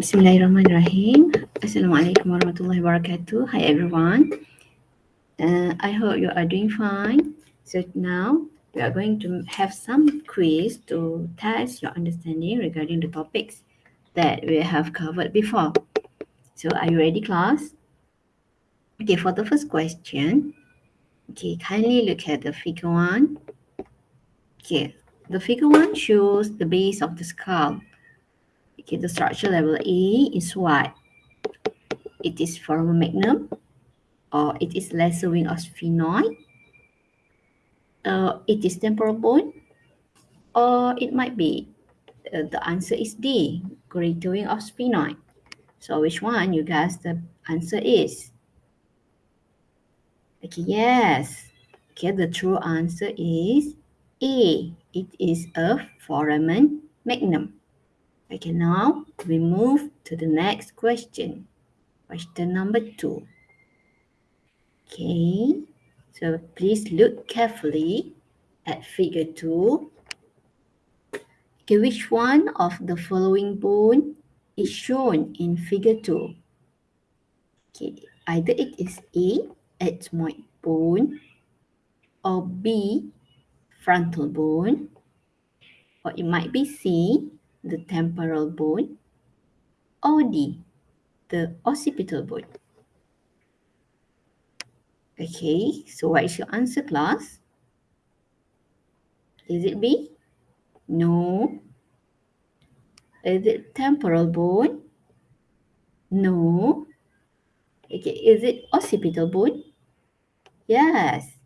Bismillahirrahmanirrahim. Assalamualaikum warahmatullahi wabarakatuh. Hi everyone. Uh, I hope you are doing fine. So now we are going to have some quiz to test your understanding regarding the topics that we have covered before. So are you ready class? Okay, for the first question, okay, kindly look at the figure one. Okay, the figure one shows the base of the skull. Okay, the structure level A is what? It is foramen magnum or it is lesser wing of sphenoid uh, it is temporal bone or it might be uh, the answer is D, greater wing of sphenoid. So which one you guys the answer is? Okay, yes. Okay, the true answer is A. It is a foramen magnum. Okay, now we move to the next question. Question number two. Okay. So please look carefully at figure 2. Okay, which one of the following bone is shown in figure 2? Okay, either it is A, ethmoid bone, or B, frontal bone, or it might be C, the temporal bone, OD, the occipital bone. Okay, so what is your answer class? Is it B? No. Is it temporal bone? No. Okay, is it occipital bone? Yes.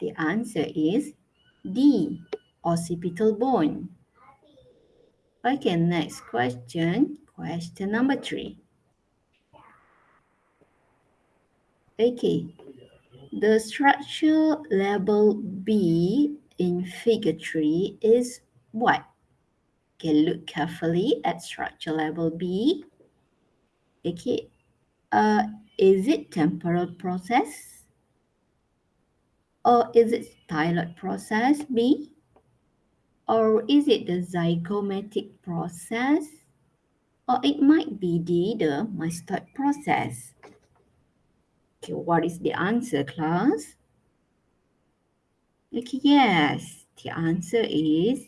The answer is D, occipital bone. Okay, next question. Question number three. Okay, the structure label B in figure 3 is what? Okay, look carefully at structure label B. Okay, uh, is it temporal process? Or is it styloid process B? Or is it the zygomatic process? Or it might be the, the mastoid process. Okay, what is the answer, class? Okay, yes, the answer is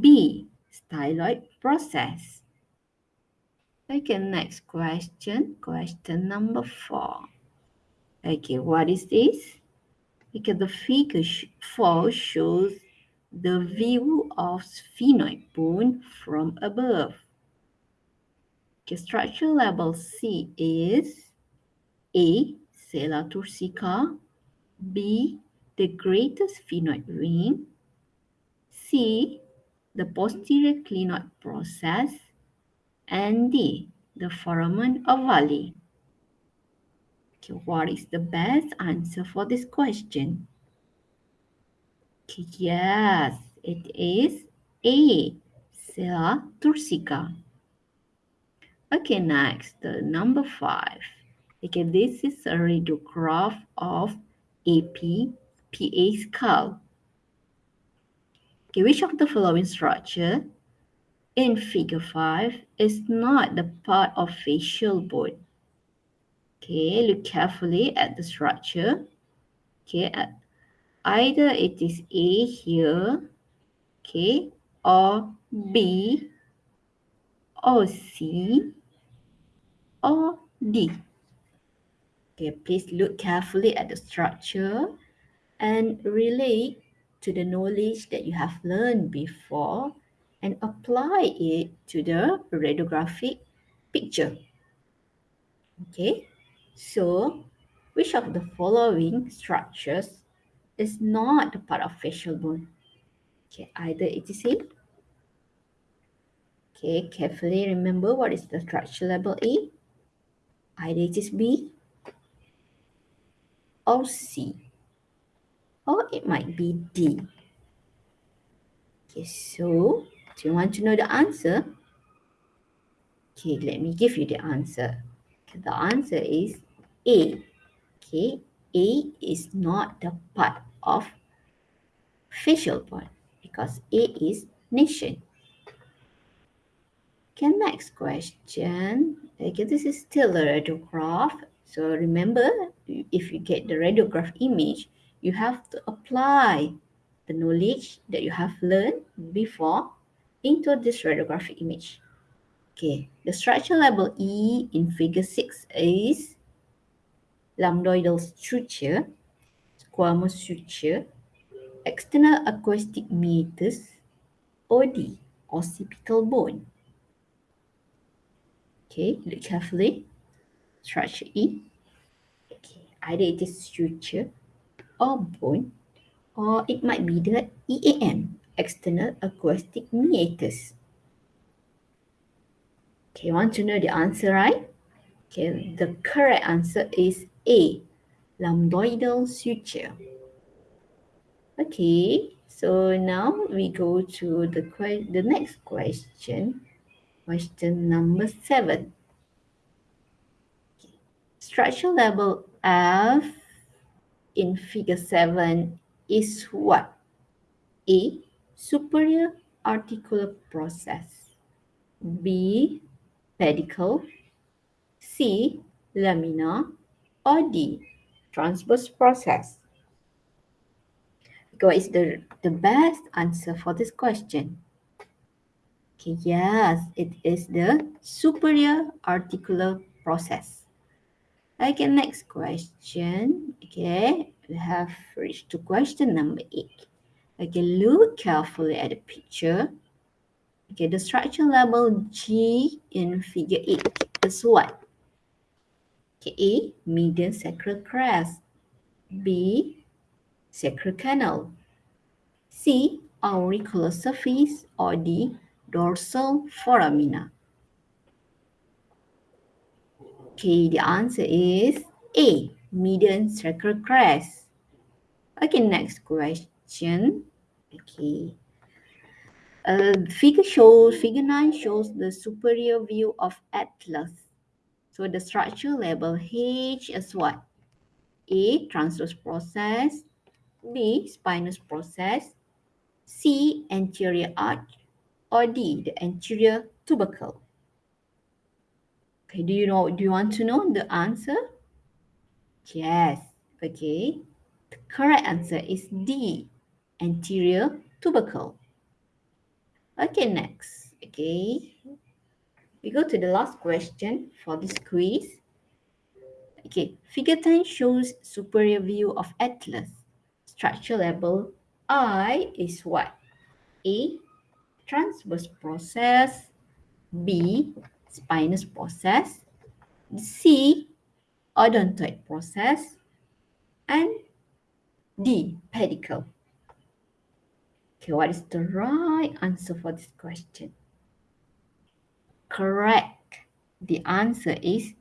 B, styloid process. Okay, next question, question number four. Okay, what is this? Okay, the figure four shows the view of sphenoid bone from above. Okay, structure level C is a. Sella turcica B. The greatest sphenoid wing C. The posterior clinoid process and D. The foramen ovale. Okay, what is the best answer for this question? Yes, it is A. Sella turcica. Okay, next, number five. Okay, this is a radiograph of AP PA skull. Okay, which of the following structure in figure 5 is not the part of facial bone? Okay, look carefully at the structure. Okay, either it is A here, okay, or B, or C, or D. Okay, please look carefully at the structure and relate to the knowledge that you have learned before and apply it to the radiographic picture. Okay, so which of the following structures is not a part of facial bone? Okay, either it is A. Okay, carefully remember what is the structure level A. Either it is B or C. Or it might be D. Okay, so do you want to know the answer? Okay, let me give you the answer. The answer is A. Okay, A is not the part of facial bone because A is nasion. Okay, next question. Okay, this is still a radiograph. So remember, if you get the radiograph image, you have to apply the knowledge that you have learned before into this radiographic image. Okay, the structure level E in figure 6 is lambdoidal suture, squamous suture, external acoustic meatus, OD, occipital bone. Okay, look carefully. Structure E. Okay, either it is suture or bone, or it might be the EAM, external acoustic meatus. Okay, want to know the answer, right? Okay, the correct answer is A, lambdoidal suture. Okay, so now we go to the the next question. Question number seven. Structure level F in figure seven is what? A. Superior articular process. B. Pedicle. C. Lamina. Or D. Transverse process. What is the, the best answer for this question? Okay, yes, it is the superior articular process. Okay, next question. Okay, we have reached to question number eight. Okay, look carefully at the picture. Okay, the structure level G in figure 8 is what? A, median sacral crest. B, sacral canal. C, auricular surface. Or D, dorsal foramina? Okay, the answer is A, median sacral crest. Okay, next question. Okay. Uh, figure shows, figure 9 shows the superior view of atlas. So the structure level H is what? A, transverse process. B, spinous process. C, anterior arch or D, the anterior tubercle? Okay, do you know, do you want to know the answer? Yes, okay. The correct answer is D, anterior tubercle. Okay, next, okay. We go to the last question for this quiz. Okay, figure 10 shows superior view of atlas. Structure level I is what? A, transverse process, B, spinous process, C, odontoid process, and D, pedicle. Okay, what is the right answer for this question? Correct. The answer is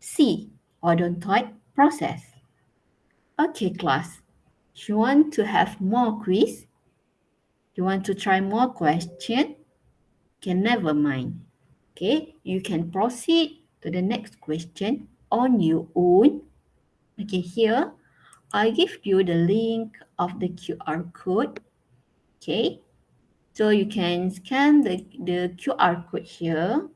C, odontoid process. Okay, class. You want to have more quiz? You want to try more question? Can never mind. Okay, you can proceed to the next question on your own. Okay, here I give you the link of the QR code. Okay, so you can scan the, the QR code here.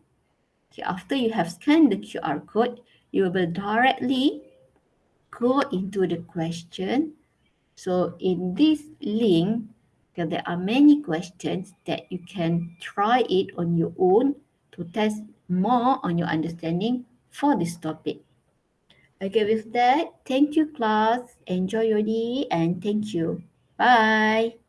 Okay, after you have scanned the QR code, you will directly go into the question. So in this link, there are many questions that you can try it on your own to test more on your understanding for this topic. Okay, with that, thank you class. Enjoy your day and thank you. Bye.